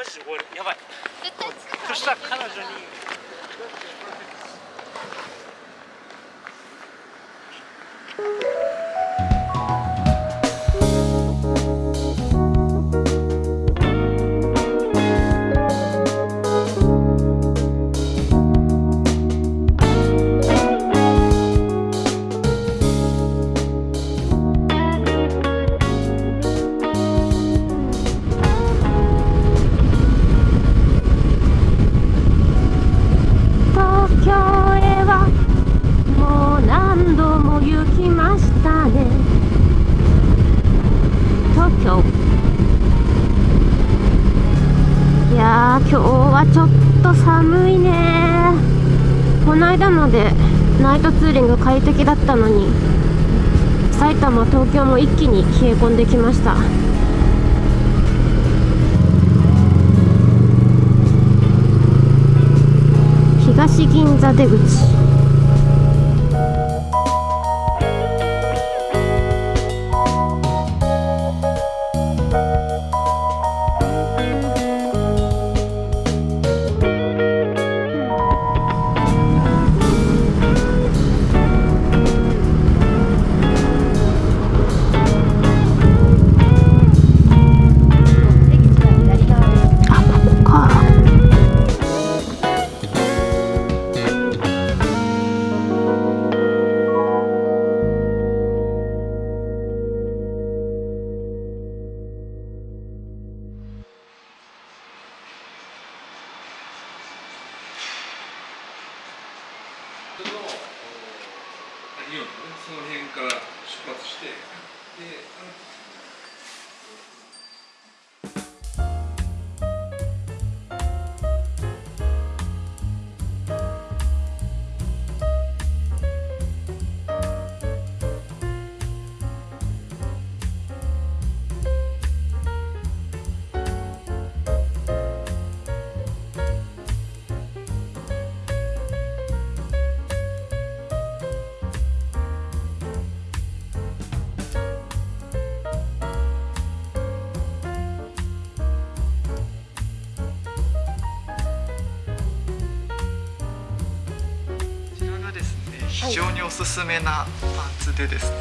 マジで終わる。やばい。そしたら彼女にはちょっと寒いね。この間のでナイトツーリング快適だったのに埼玉東京も一気に冷え込んできました。東銀座出口。出非常におすすめなパンツでですね、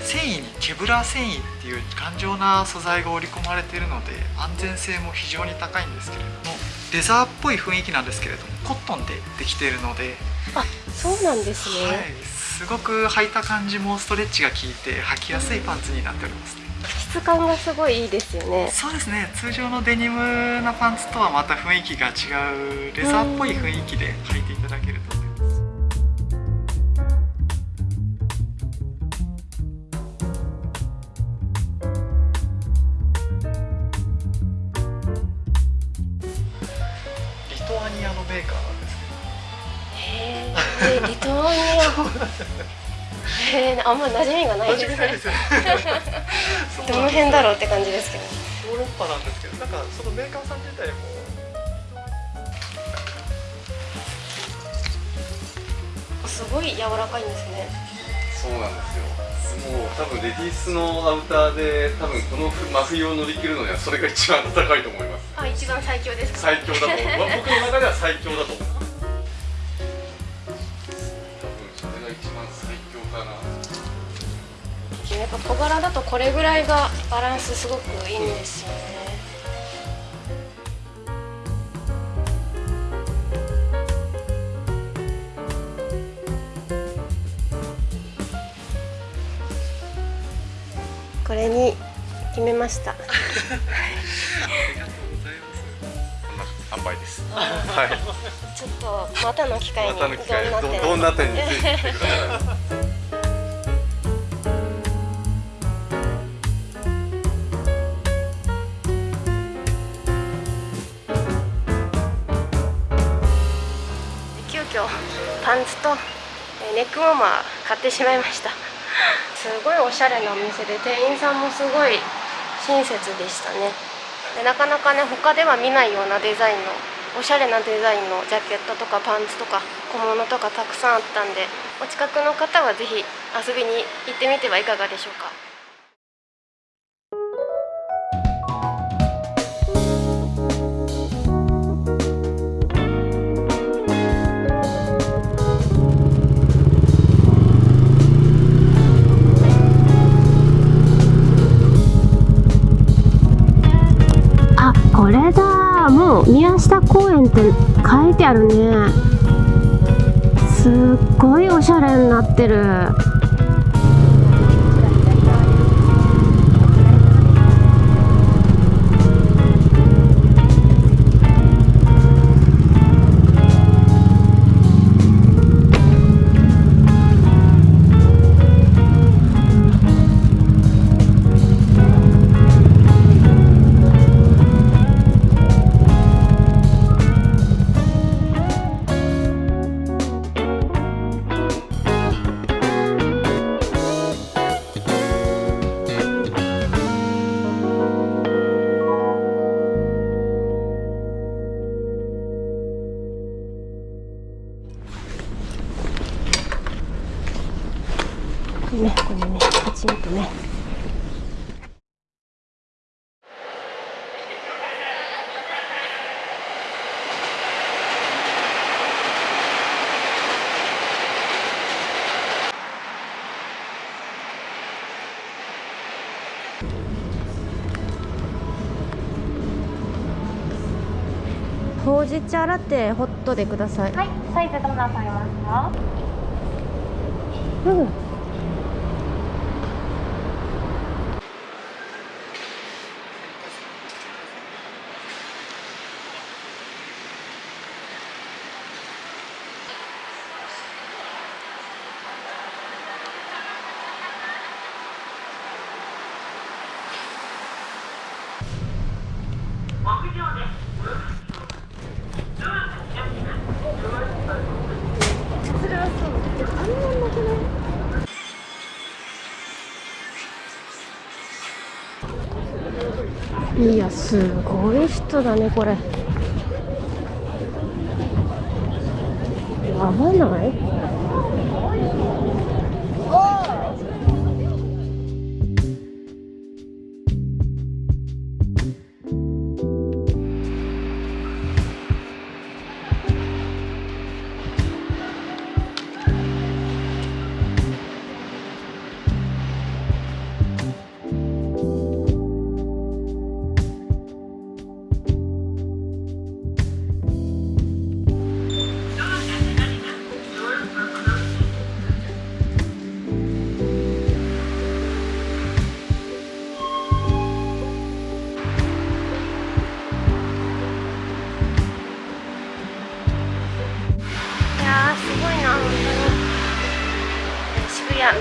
繊維にケブラー繊維っていう頑丈な素材が織り込まれているので安全性も非常に高いんですけれどもレザーっぽい雰囲気なんですけれどもコットンでできているので、あそうなんですね、はい、すごく履いた感じもストレッチが効いて履きやすいパンツになっておりますね。質感がすごいいいですよね。そうですね。通常のデニムなパンツとはまた雰囲気が違うレザーっぽい雰囲気で履いていただけるとへえあんま馴染みがないですね。どの辺だろうって感じですけど。ヨーロッパなんですけどなんかそのメーカーさん自体もすごい柔らかいんですね。そうなんですよ。もう多分レディースのアウターで多分この真冬を乗り切るのにはそれが一番高いと思います。あ一番最強ですか？最強だと思う。まあ僕の中では最強だと思う小柄だとこれぐらいがバランスすごくいいんですよね。これに決めました。ありがとうございます。販売です。はい。ちょっとまたの機会にどうなってるどな点についてください急遽パンツとネックウォーマー買ってしまいました。すごいおしゃれなお店で店員さんもすごい親切でしたね。でなかなかね他では見ないようなデザインのおしゃれなデザインのジャケットとかパンツとか小物とかたくさんあったんでお近くの方はぜひ遊びに行ってみてはいかがでしょうか。宮下公園って書いてあるね。すっごいおしゃれになってる。ほうじ茶ラテホットでください。はい、サイズどんなされますか？うんいやすごい人だねこれ。やばない？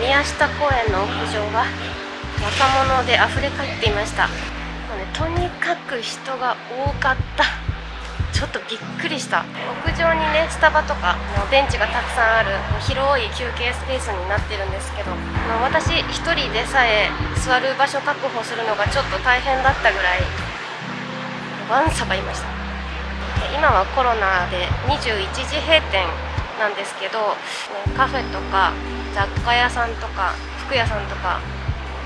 宮下公園の屋上は若者で溢れかっていました。もう、ね、とにかく人が多かった。ちょっとびっくりした。屋上にねスタバとかのベンチがたくさんある広い休憩スペースになってるんですけどまあ私1人でさえ座る場所確保するのがちょっと大変だったぐらいわんさかいました。今はコロナで21時閉店なんですけどカフェとか雑貨屋さんとか服屋さんとか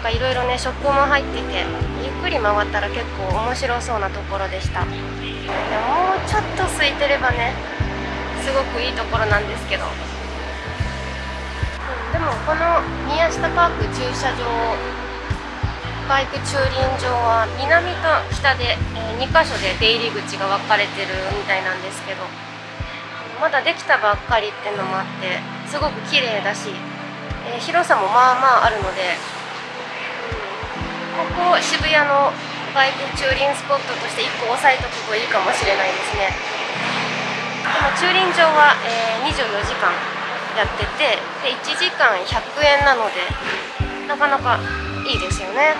いろいろねショップも入っててゆっくり回ったら結構面白そうなところでした。でもうちょっと空いてればねすごくいいところなんですけど、うんでもこの宮下パーク駐車場バイク駐輪場は南と北で、え2箇所で出入り口が分かれてるみたいなんですけどまだできたばっかりってのもあってすごく綺麗だし、えー広さもまあまああるので、うんここ渋谷のバイク駐輪スポットとして1個押さえとくといいかもしれないですね。この駐輪場は、えー24時間やっててで1時間100円なのでなかなかいいですよね、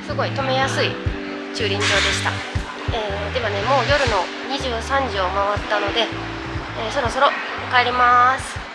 うん。すごい止めやすい駐輪場でした、えーではねもう夜の23時を回ったので、えーそろそろ帰ります。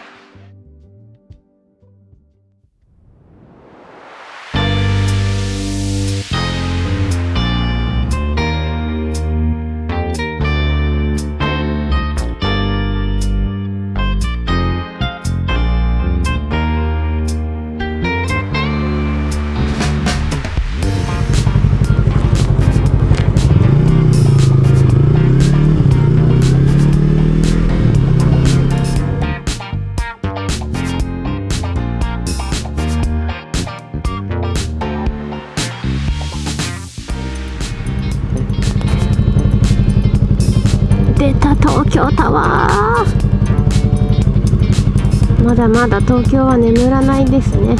まだまだ東京は眠らないですね。